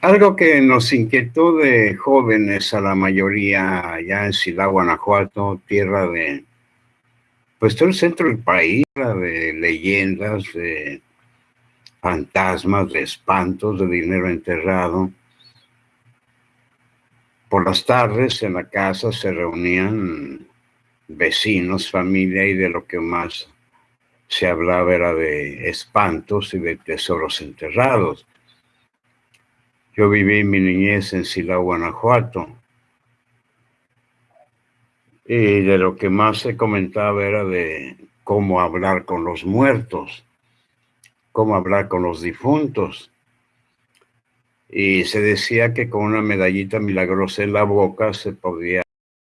Algo que nos inquietó de jóvenes a la mayoría allá en Silao, Guanajuato, tierra de, pues todo el centro del país, de leyendas, de fantasmas, de espantos, de dinero enterrado. Por las tardes en la casa se reunían vecinos, familia y de lo que más se hablaba era de espantos y de tesoros enterrados. Yo viví mi niñez en Silao, Guanajuato. Y de lo que más se comentaba era de cómo hablar con los muertos, cómo hablar con los difuntos. Y se decía que con una medallita milagrosa en la boca se podía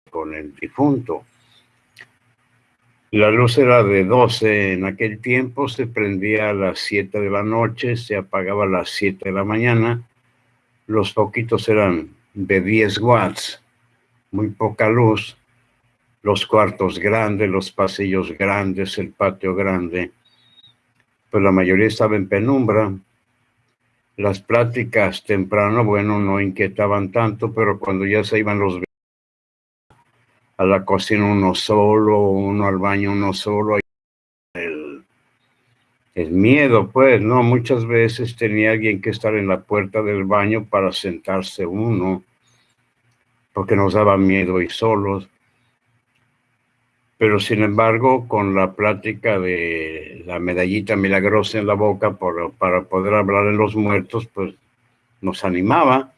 con el difunto. La luz era de 12 en aquel tiempo, se prendía a las 7 de la noche, se apagaba a las 7 de la mañana los poquitos eran de 10 watts, muy poca luz, los cuartos grandes, los pasillos grandes, el patio grande, pues la mayoría estaba en penumbra. Las pláticas temprano, bueno, no inquietaban tanto, pero cuando ya se iban los a la cocina uno solo, uno al baño uno solo, el miedo, pues, ¿no? Muchas veces tenía alguien que estar en la puerta del baño para sentarse uno, porque nos daba miedo y solos. Pero sin embargo, con la plática de la medallita milagrosa en la boca por, para poder hablar en los muertos, pues nos animaba.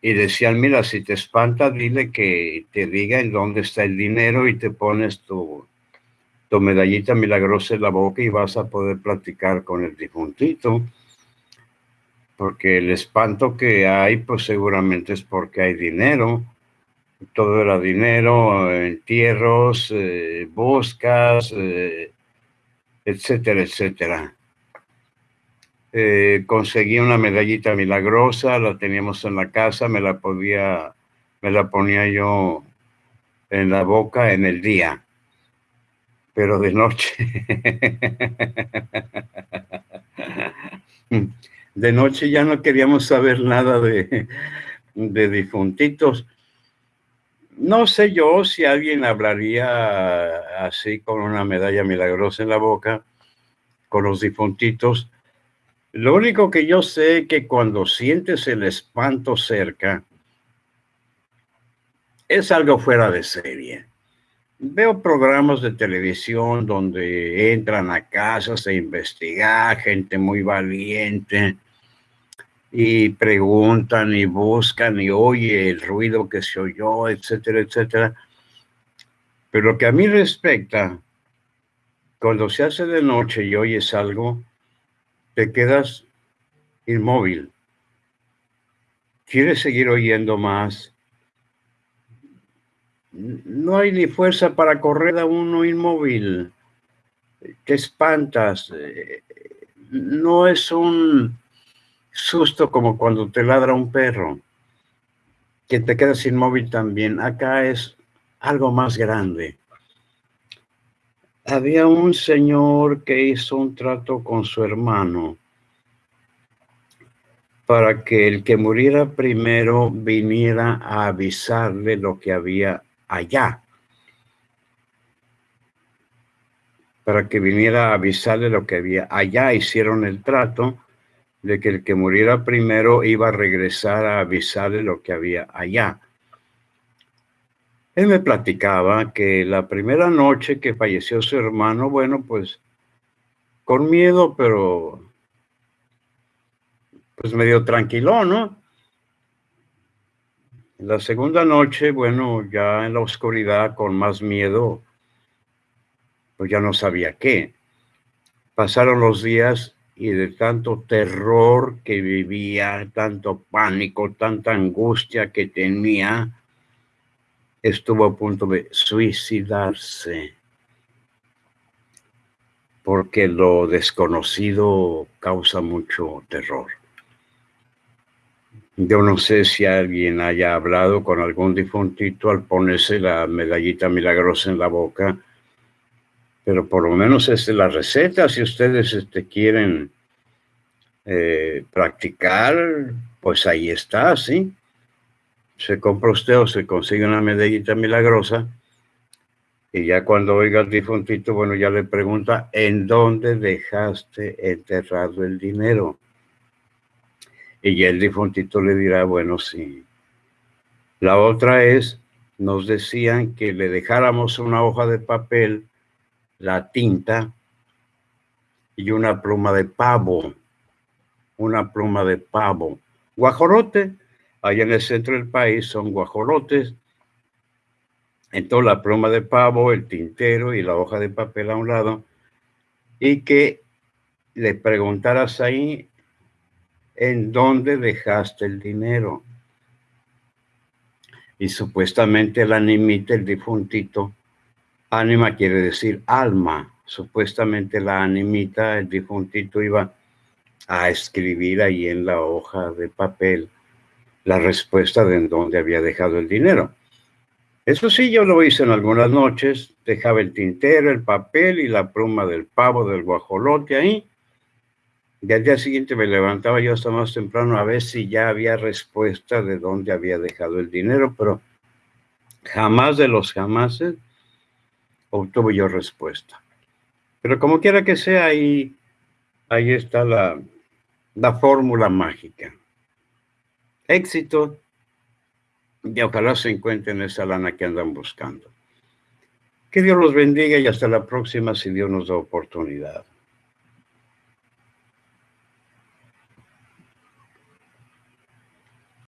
Y decían, mira, si te espanta, dile que te diga en dónde está el dinero y te pones tu, tu medallita milagrosa en la boca y vas a poder platicar con el difuntito. Porque el espanto que hay, pues seguramente es porque hay dinero. Todo era dinero, entierros, eh, buscas, eh, etcétera, etcétera. Eh, conseguí una medallita milagrosa, la teníamos en la casa, me la podía, me la ponía yo en la boca en el día pero de noche. De noche ya no queríamos saber nada de, de difuntitos. No sé yo si alguien hablaría así con una medalla milagrosa en la boca, con los difuntitos. Lo único que yo sé es que cuando sientes el espanto cerca, es algo fuera de serie Veo programas de televisión donde entran a casas a investigar, gente muy valiente, y preguntan y buscan y oye el ruido que se oyó, etcétera, etcétera. Pero lo que a mí respecta, cuando se hace de noche y oyes algo, te quedas inmóvil. Quieres seguir oyendo más, no hay ni fuerza para correr a uno inmóvil. Te espantas. No es un susto como cuando te ladra un perro, que te quedas inmóvil también. Acá es algo más grande. Había un señor que hizo un trato con su hermano para que el que muriera primero viniera a avisarle lo que había allá para que viniera a avisarle lo que había. Allá hicieron el trato de que el que muriera primero iba a regresar a avisarle lo que había allá. Él me platicaba que la primera noche que falleció su hermano, bueno, pues con miedo, pero pues medio tranquilo, ¿no? La segunda noche, bueno, ya en la oscuridad, con más miedo, pues ya no sabía qué. Pasaron los días y de tanto terror que vivía, tanto pánico, tanta angustia que tenía, estuvo a punto de suicidarse. Porque lo desconocido causa mucho terror. Yo no sé si alguien haya hablado con algún difuntito al ponerse la medallita milagrosa en la boca, pero por lo menos es la receta si ustedes este, quieren eh, practicar, pues ahí está, ¿sí? Se compra usted o se consigue una medallita milagrosa y ya cuando oiga al difuntito, bueno, ya le pregunta, ¿en dónde dejaste enterrado el dinero? Y ya el difuntito le dirá, bueno, sí. La otra es, nos decían que le dejáramos una hoja de papel, la tinta y una pluma de pavo. Una pluma de pavo. Guajolote, allá en el centro del país son guajolotes entonces la pluma de pavo, el tintero y la hoja de papel a un lado, y que le preguntaras ahí en dónde dejaste el dinero. Y supuestamente el animita, el difuntito, ánima quiere decir alma. Supuestamente la animita, el difuntito iba a escribir ahí en la hoja de papel la respuesta de en dónde había dejado el dinero. Eso sí, yo lo hice en algunas noches, dejaba el tintero, el papel y la pluma del pavo, del guajolote ahí. Y al día siguiente me levantaba yo hasta más temprano a ver si ya había respuesta de dónde había dejado el dinero, pero jamás de los jamases obtuve yo respuesta. Pero como quiera que sea, ahí, ahí está la, la fórmula mágica. Éxito y ojalá se encuentren esa lana que andan buscando. Que Dios los bendiga y hasta la próxima si Dios nos da oportunidad.